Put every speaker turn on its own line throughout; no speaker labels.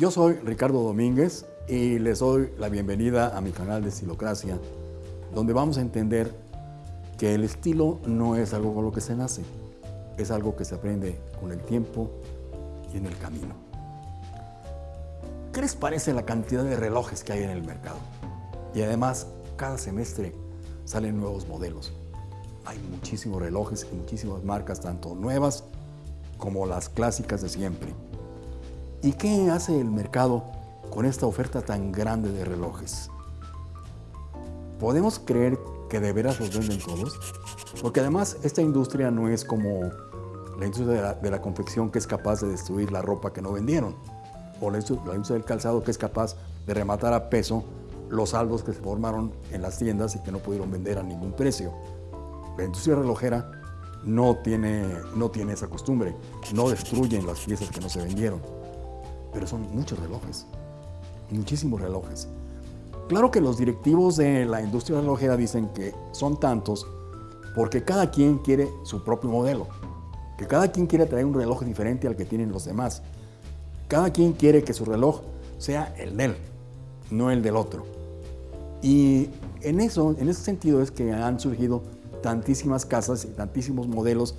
Yo soy Ricardo Domínguez y les doy la bienvenida a mi canal de Estilocracia, donde vamos a entender que el estilo no es algo con lo que se nace, es algo que se aprende con el tiempo y en el camino. ¿Qué les parece la cantidad de relojes que hay en el mercado? Y además, cada semestre salen nuevos modelos. Hay muchísimos relojes y muchísimas marcas, tanto nuevas como las clásicas de siempre. ¿Y qué hace el mercado con esta oferta tan grande de relojes? ¿Podemos creer que de veras los venden todos? Porque además esta industria no es como la industria de la, confección que es capaz de destruir la ropa que no vendieron, o la industria, la industria del calzado que es capaz de rematar a peso los saldos que se formaron en las tiendas y que no pudieron vender a ningún precio. La industria relojera no tiene, no tiene esa costumbre, no destruyen las piezas que no se vendieron, pero son muchos relojes, muchísimos relojes. Claro que los directivos de la industria relojera dicen que son tantos porque cada quien quiere su propio modelo, que cada quien quiere traer un reloj diferente al que tienen los demás. Cada quien quiere que su reloj sea el de él, no el del otro. Y en eso, en ese sentido es que han surgido tantísimas casas y tantísimos modelos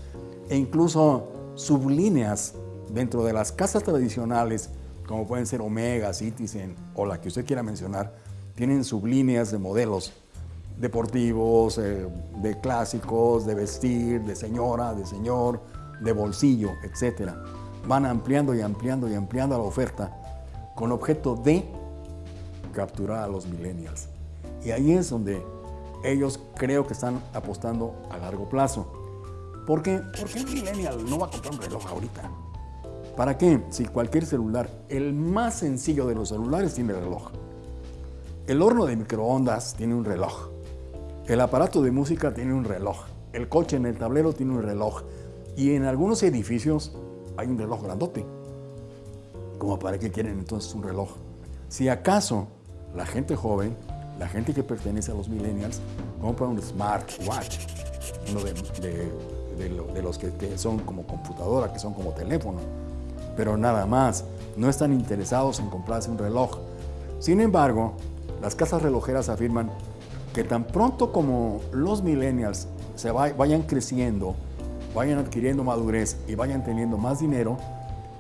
e incluso sublíneas dentro de las casas tradicionales, como pueden ser Omega, Citizen o la que usted quiera mencionar, tienen sublíneas de modelos deportivos, eh, de clásicos, de vestir, de señora, de señor, de bolsillo, etc. Van ampliando y ampliando y ampliando la oferta con objeto de capturar a los millennials. Y ahí es donde ellos creo que están apostando a largo plazo. ¿Por qué? Porque el millennial no va a comprar un reloj ahorita. ¿Para qué? Si cualquier celular, el más sencillo de los celulares tiene reloj. El horno de microondas tiene un reloj. El aparato de música tiene un reloj. El coche en el tablero tiene un reloj. Y en algunos edificios hay un reloj grandote. ¿Cómo para qué quieren entonces un reloj? Si acaso la gente joven la gente que pertenece a los millennials compra un smartwatch, uno de, los que, son como computadora, que son como teléfono, pero nada más, no están interesados en comprarse un reloj. Sin embargo, las casas relojeras afirman que tan pronto como los millennials se vayan creciendo, vayan adquiriendo madurez y vayan teniendo más dinero,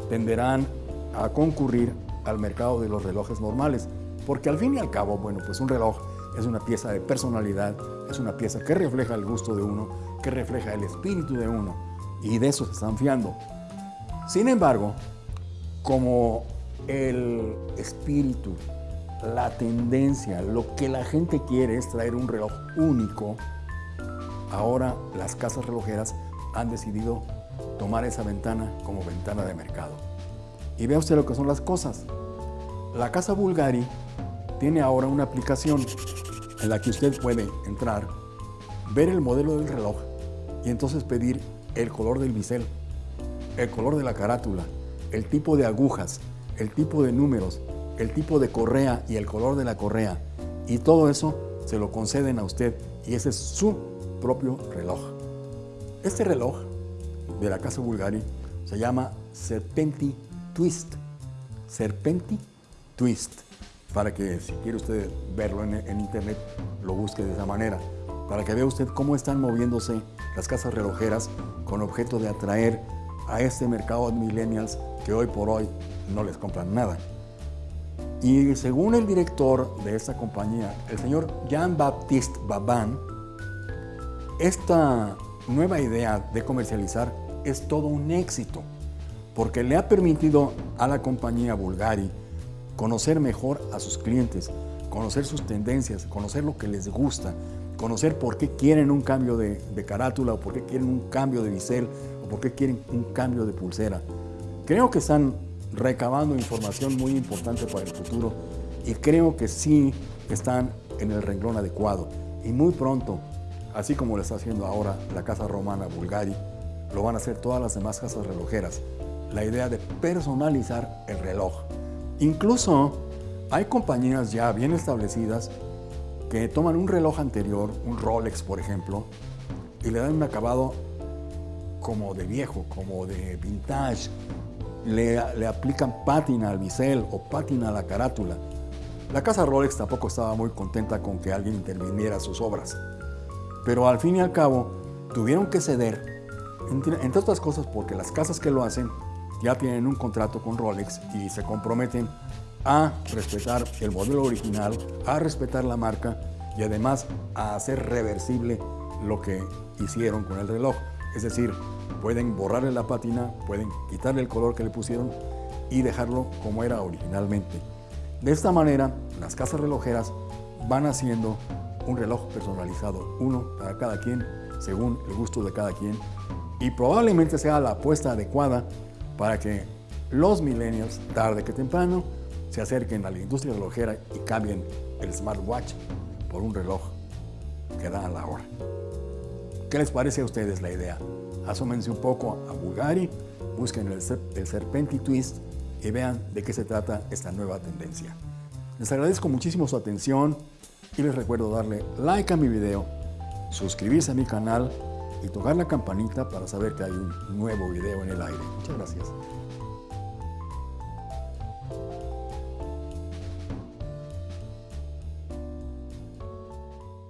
tenderán a concurrir al mercado de los relojes normales. Porque al fin y al cabo, bueno, pues un reloj es una pieza de personalidad, es una pieza que refleja el gusto de uno, que refleja el espíritu de uno, y de eso se están fiando. Sin embargo, como el espíritu, la tendencia, lo que la gente quiere es traer un reloj único, ahora las casas relojeras han decidido tomar esa ventana como ventana de mercado. Y vea usted lo que son las cosas. La casa Bulgari tiene ahora una aplicación en la que usted puede entrar, ver el modelo del reloj y entonces pedir el color del bisel, el color de la carátula, el tipo de agujas, el tipo de números, el tipo de correa y el color de la correa. Y todo eso se lo conceden a usted y ese es su propio reloj. Este reloj de la casa Bulgari se llama Serpenti Twist. Serpenti Twist para que si quiere usted verlo en, internet, lo busque de esa manera, para que vea usted cómo están moviéndose las casas relojeras con objeto de atraer a este mercado de millennials que hoy por hoy no les compran nada. Y según el director de esta compañía, el señor Jean-Baptiste Baban, esta nueva idea de comercializar es todo un éxito, porque le ha permitido a la compañía Bulgari conocer mejor a sus clientes, conocer sus tendencias, conocer lo que les gusta, conocer por qué quieren un cambio de, carátula o por qué quieren un cambio de bisel por qué quieren un cambio de pulsera. Creo que están recabando información muy importante para el futuro y creo que sí están en el renglón adecuado. Y muy pronto, así como lo está haciendo ahora la Casa Romana Bulgari, lo van a hacer todas las demás casas relojeras. La idea de personalizar el reloj. Incluso hay compañías ya bien establecidas que toman un reloj anterior, un Rolex por ejemplo, y le dan un acabado como de viejo, como de vintage, le, le aplican pátina al bisel o pátina a la carátula. La casa Rolex tampoco estaba muy contenta con que alguien interviniera sus obras. Pero al fin y al cabo tuvieron que ceder, entre, otras cosas porque las casas que lo hacen ya tienen un contrato con Rolex y se comprometen a respetar el modelo original, a respetar la marca y además a hacer reversible lo que hicieron con el reloj. Es decir, pueden borrarle la pátina, pueden quitarle el color que le pusieron y dejarlo como era originalmente. De esta manera, las casas relojeras van haciendo un reloj personalizado, uno para cada quien, según el gusto de cada quien, y probablemente sea la apuesta adecuada para que los millennials, tarde que temprano, se acerquen a la industria relojera y cambien el smartwatch por un reloj que da a la hora. ¿Qué les parece a ustedes la idea? Asómense un poco a Bulgari, busquen el, el Serpenti Twist y vean de qué se trata esta nueva tendencia. Les agradezco muchísimo su atención y les recuerdo darle like a mi video, suscribirse a mi canal y tocar la campanita para saber que hay un nuevo video en el aire. Muchas gracias.